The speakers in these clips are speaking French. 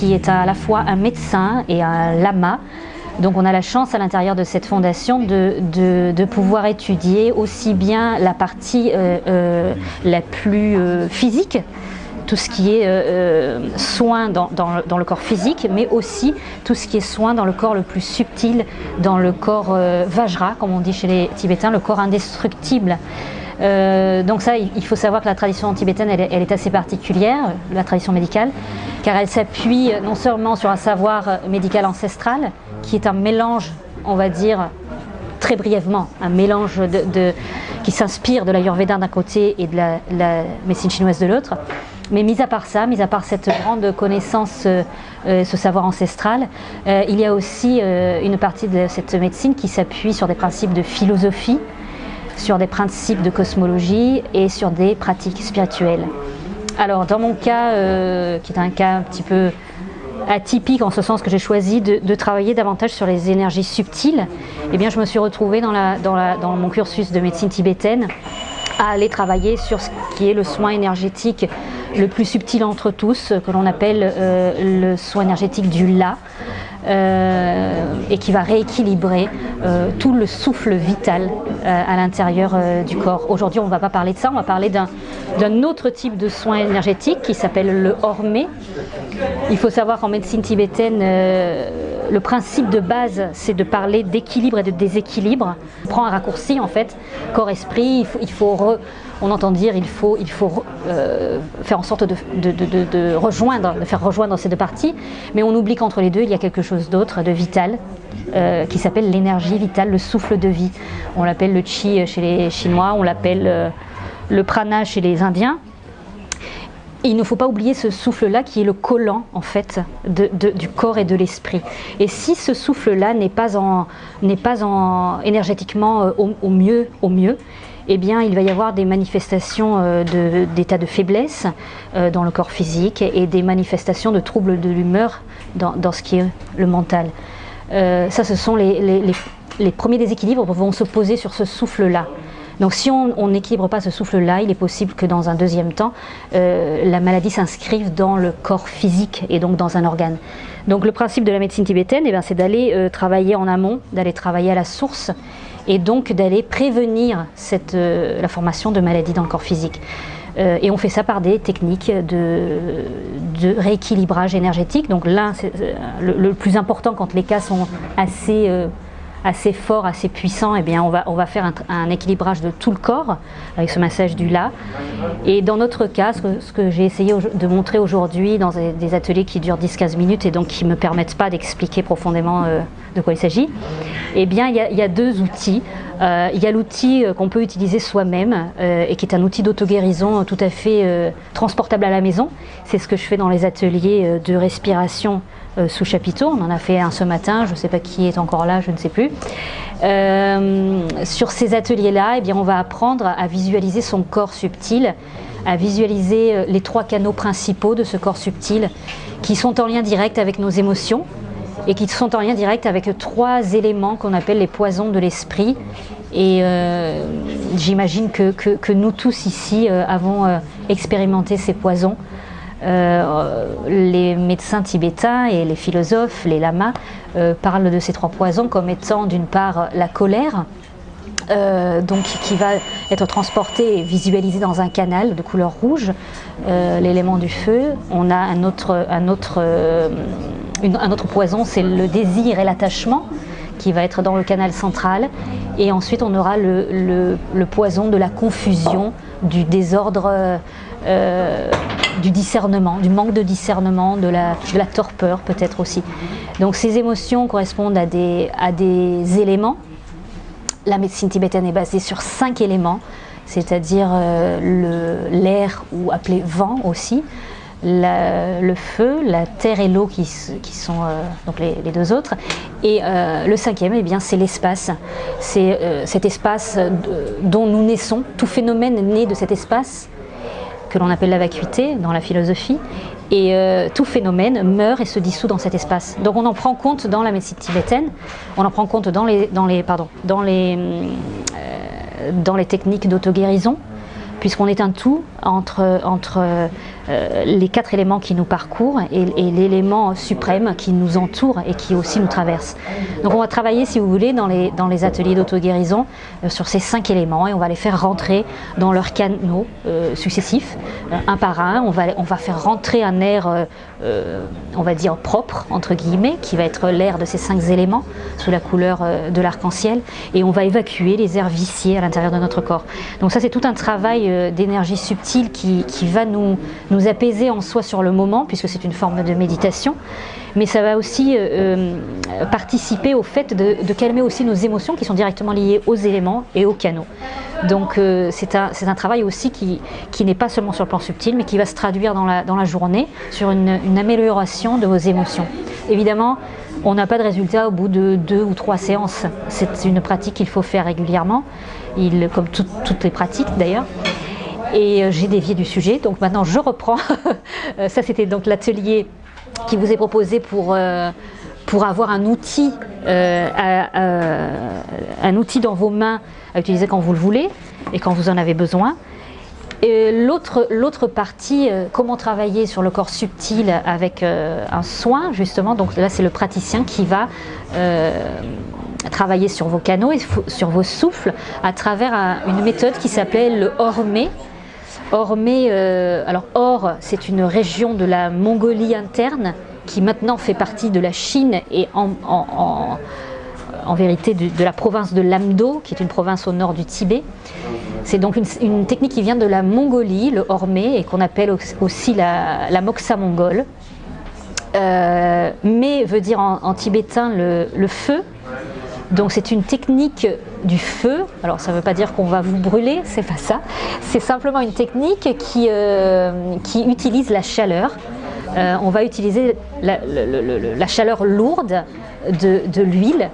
qui est à la fois un médecin et un lama. Donc on a la chance à l'intérieur de cette fondation de, pouvoir étudier aussi bien la partie euh, euh, la plus euh, physique, tout ce qui est soin dans, le corps physique, mais aussi tout ce qui est soin dans le corps le plus subtil, dans le corps Vajra, comme on dit chez les Tibétains, le corps indestructible. Euh, donc ça, il faut savoir que la tradition tibétaine, elle, est assez particulière, la tradition médicale, car elle s'appuie non seulement sur un savoir médical ancestral, qui est un mélange, on va dire, très brièvement, un mélange qui s'inspire de l'Ayurveda d'un côté et de la, médecine chinoise de l'autre. Mais mis à part ça, mis à part cette grande connaissance, euh, ce savoir ancestral, euh, il y a aussi une partie de cette médecine qui s'appuie sur des principes de philosophie, sur des principes de cosmologie et sur des pratiques spirituelles. Alors dans mon cas, euh, qui est un cas un petit peu atypique en ce sens que j'ai choisi de, travailler davantage sur les énergies subtiles, eh bien je me suis retrouvée dans, mon cursus de médecine tibétaine à aller travailler sur ce qui est le soin énergétique le plus subtil entre tous, que l'on appelle euh, le soin énergétique du La, euh, et qui va rééquilibrer euh, tout le souffle vital euh, à l'intérieur du corps. Aujourd'hui, on ne va pas parler de ça, on va parler d'un autre type de soin énergétique qui s'appelle le hormé. Il faut savoir qu'en médecine tibétaine, le principe de base, c'est de parler d'équilibre et de déséquilibre. On prend un raccourci en fait, corps-esprit, il faut, on entend dire il faut, faut faire en sorte de, rejoindre, faire rejoindre ces deux parties, mais on oublie qu'entre les deux, il y a quelque chose d'autre, de vital, euh, qui s'appelle l'énergie vitale, le souffle de vie. On l'appelle le chi chez les Chinois, on l'appelle euh, le prana chez les Indiens. Il ne faut pas oublier ce souffle-là qui est le collant en fait du corps et de l'esprit. Et si ce souffle-là n'est pas en, pas en énergétiquement euh, au, mieux, au mieux, eh bien, il va y avoir des manifestations d'état de, faiblesse dans le corps physique et des manifestations de troubles de l'humeur dans, ce qui est le mental. Euh, ça, ce sont les, les, premiers déséquilibres vont se poser sur ce souffle-là. Donc si on n'équilibre pas ce souffle-là, il est possible que dans un deuxième temps, euh, la maladie s'inscrive dans le corps physique et donc dans un organe. Donc le principe de la médecine tibétaine, eh c'est d'aller euh, travailler en amont, d'aller travailler à la source et donc d'aller prévenir cette, la formation de maladies dans le corps physique. Euh, et on fait ça par des techniques de, rééquilibrage énergétique. Donc l'un, euh, le, plus important quand les cas sont assez, euh, assez forts, assez puissants, et eh bien on va, on va faire un, équilibrage de tout le corps avec ce massage du La. Et dans notre cas, ce que, j'ai essayé de montrer aujourd'hui dans des, ateliers qui durent 10-15 minutes et donc qui ne me permettent pas d'expliquer profondément de quoi il s'agit, eh bien il y, a, deux outils. Euh, il y a l'outil euh, qu'on peut utiliser soi-même euh, et qui est un outil d'auto-guérison tout à fait transportable à la maison. C'est ce que je fais dans les ateliers de respiration sous chapiteau. On en a fait un ce matin, je ne sais pas qui est encore là, je ne sais plus. sur ces ateliers-là, eh on va apprendre à visualiser son corps subtil, à visualiser les trois canaux principaux de ce corps subtil qui sont en lien direct avec nos émotions, et qui sont en lien direct avec trois éléments qu'on appelle les poisons de l'esprit. Et euh, j'imagine que, nous tous ici euh, avons euh, expérimenté ces poisons. les médecins tibétains et les philosophes, les lamas, parlent de ces trois poisons comme étant d'une part la colère, donc qui va être transporté et visualisé dans un canal de couleur rouge, l'élément du feu. On a un autre, un autre un autre poison, c'est le désir et l'attachement qui va être dans le canal central. Et ensuite, on aura le, poison de la confusion, du désordre, euh, du discernement, du manque de discernement, de la, torpeur peut-être aussi. Donc ces émotions correspondent à des, à des éléments. La médecine tibétaine est basée sur cinq éléments, c'est-à-dire euh, l'air ou appelé vent aussi, le feu, la terre et l'eau qui, sont euh, donc les, deux autres. Et euh, le cinquième, eh bien, c'est l'espace. C'est euh, cet espace dont nous naissons. Tout phénomène naît de cet espace que l'on appelle la vacuité dans la philosophie. Et tout phénomène meurt et se dissout dans cet espace. Donc on en prend compte dans la médecine tibétaine, on en prend compte dans les, dans les, pardon, dans les, dans les techniques d'auto-guérison, puisqu'on est un tout entre, entre les quatre éléments qui nous parcourent et, l'élément suprême qui nous entoure et qui aussi nous traverse. Donc on va travailler, si vous voulez, dans les, dans les ateliers d'auto-guérison sur ces cinq éléments et on va les faire rentrer dans leurs canaux successifs, un par un. On va, on va faire rentrer un air, on va dire, propre, entre guillemets, qui va être l'air de ces cinq éléments sous la couleur de l'arc-en-ciel et on va évacuer les airs viciés à l'intérieur de notre corps. Donc ça c'est tout un travail euh, d'énergie subtile qui, va nous, nous apaiser en soi sur le moment puisque c'est une forme de méditation mais ça va aussi euh, euh, participer au fait de, calmer aussi nos émotions qui sont directement liées aux éléments et aux canaux. Donc c'est un, travail aussi qui, n'est pas seulement sur le plan subtil mais qui va se traduire dans la, journée sur une, amélioration de vos émotions. Évidemment, on n'a pas de résultat au bout de deux ou trois séances. C'est une pratique qu'il faut faire régulièrement, comme toutes les pratiques d'ailleurs. Et euh, j'ai dévié du sujet, donc maintenant je reprends. Ça c'était donc l'atelier qui vous est proposé pour, euh, pour avoir un outil, euh, un outil dans vos mains à utiliser quand vous le voulez et quand vous en avez besoin. L'autre partie, euh, comment travailler sur le corps subtil avec euh, un soin, justement, donc là c'est le praticien qui va euh, travailler sur vos canaux et sur vos souffles à travers une méthode qui s'appelle le Hormé. Hormé, alors Or, c'est une région de la Mongolie interne qui maintenant fait partie de la Chine et en, vérité de, la province de Lamdo, qui est une province au nord du Tibet. C'est donc une, technique qui vient de la Mongolie, le hormé, et qu'on appelle aussi la, moxa mongole. Euh, mais veut dire en, tibétain le, feu. Donc c'est une technique du feu. Alors ça ne veut pas dire qu'on va vous brûler, c'est pas ça. C'est simplement une technique qui, euh, qui utilise la chaleur. Euh, on va utiliser la, chaleur lourde de l'huile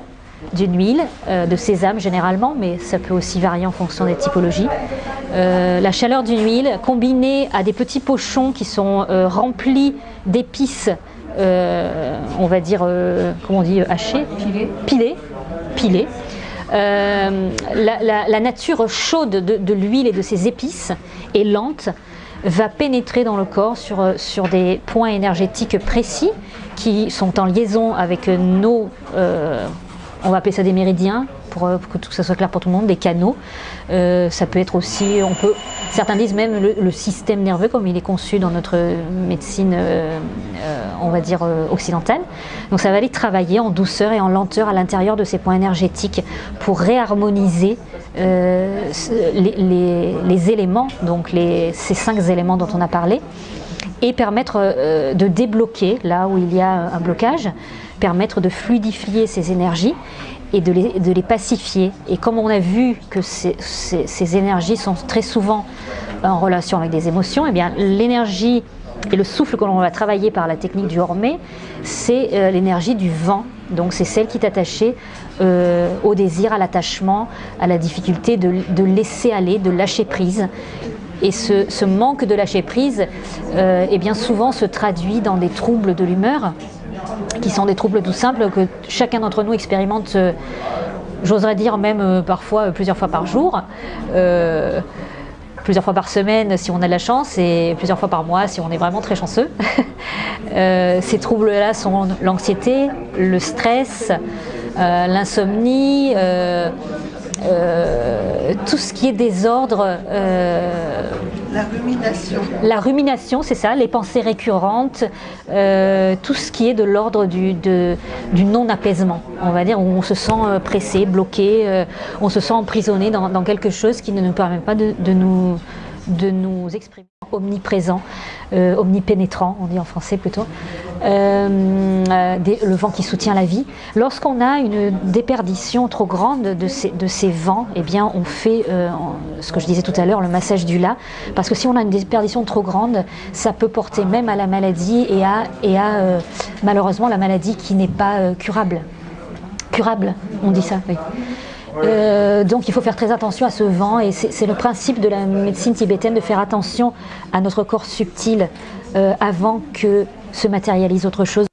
d'une huile, euh, de sésame généralement, mais ça peut aussi varier en fonction des typologies. La chaleur d'une huile combinée à des petits pochons qui sont remplis d'épices, on va dire, comment on dit, hachées? Pilées. Pilées. La, nature chaude de, l'huile et de ses épices est lente, va pénétrer dans le corps sur, sur des points énergétiques précis qui sont en liaison avec nos on va appeler ça des méridiens pour, euh, que tout ça soit clair pour tout le monde, des canaux. Euh, ça peut être aussi, on peut, certains disent même le, système nerveux comme il est conçu dans notre médecine, euh, on va dire occidentale. Donc ça va aller travailler en douceur et en lenteur à l'intérieur de ces points énergétiques pour réharmoniser les, éléments, donc ces cinq éléments dont on a parlé, et permettre de débloquer là où il y a un blocage permettre de fluidifier ces énergies et de les, de les, pacifier. Et comme on a vu que ces, ces, énergies sont très souvent en relation avec des émotions, et eh bien l'énergie et le souffle que l'on va travailler par la technique du Hormé, c'est euh, l'énergie du vent. Donc c'est celle qui est attachée euh, au désir, à l'attachement, à la difficulté de, de, laisser aller, de lâcher prise. Et ce, ce manque de lâcher prise, euh, eh bien souvent se traduit dans des troubles de l'humeur, qui sont des troubles tout simples que chacun d'entre nous expérimente, euh, j'oserais dire même euh, parfois euh, plusieurs fois par jour, plusieurs fois par semaine si on a de la chance et plusieurs fois par mois si on est vraiment très chanceux. ces troubles-là sont l'anxiété, le stress, l'insomnie, euh, tout ce qui est désordre. Euh, la rumination. La rumination, c'est ça, les pensées récurrentes, euh, tout ce qui est de l'ordre du, du non-apaisement, on va dire, où on se sent pressé, bloqué, on se sent emprisonné dans, quelque chose qui ne nous permet pas de, nous, de nous exprimer omniprésent, omnipénétrant, on dit en français plutôt. Euh, euh, le vent qui soutient la vie. Lorsqu'on a une déperdition trop grande de ces, vents, eh bien on fait, euh, ce que je disais tout à l'heure, le massage du là, parce que si on a une déperdition trop grande, ça peut porter même à la maladie et à malheureusement la maladie qui n'est pas curable. Curable, on dit ça, oui. Donc il faut faire très attention à ce vent et c'est le principe de la médecine tibétaine de faire attention à notre corps subtil avant que se matérialise autre chose.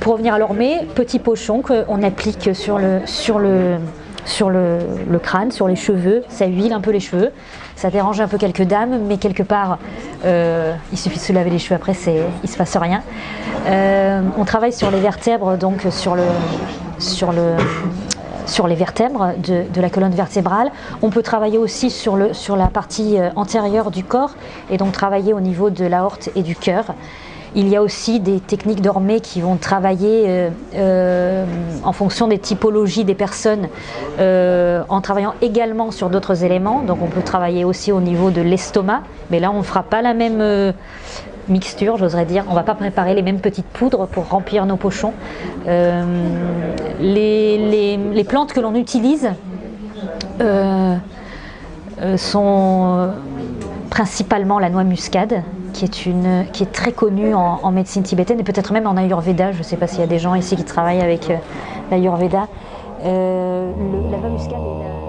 Pour revenir à l'ormée, petit pochon qu'on applique sur le, sur, le, sur le, crâne, sur les cheveux, ça huile un peu les cheveux, ça dérange un peu quelques dames, mais quelque part, euh, il suffit de se laver les cheveux après, il ne se passe rien. Euh, on travaille sur les vertèbres, donc sur, le, sur, le, sur les vertèbres de, la colonne vertébrale. On peut travailler aussi sur, le, sur la partie antérieure du corps, et donc travailler au niveau de l'aorte et du cœur. Il y a aussi des techniques dormées qui vont travailler euh, euh, en fonction des typologies des personnes, euh, en travaillant également sur d'autres éléments. Donc on peut travailler aussi au niveau de l'estomac, mais là on ne fera pas la même mixture, j'oserais dire. On ne va pas préparer les mêmes petites poudres pour remplir nos pochons. les, plantes que l'on utilise sont principalement la noix muscade, qui est, est très connue en, médecine tibétaine et peut-être même en Ayurveda. Je ne sais pas s'il y a des gens ici qui travaillent avec euh, l'Ayurveda. Euh, la muscade